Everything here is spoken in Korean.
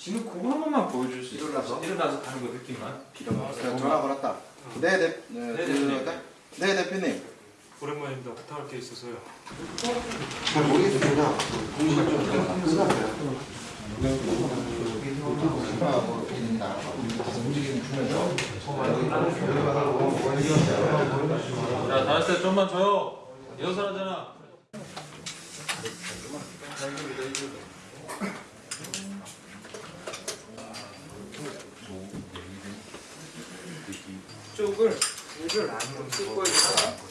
지금 그거 한 번만 보여줄 수 있어? 일어나서? 일어나서 가는 거 느낌만. 제가 전화 걸었다. 네, 대, 네, 네, 그, 대표님. 네, 대표님. 오랜만입니다. 부탁할 게 있어서요. 잘 모르겠습니다. 공시가 좀 끝났어요. 자, 다시 때 좀만 줘요. 일어서라잖아. 쪽을 물을 안으로 씻고 있다가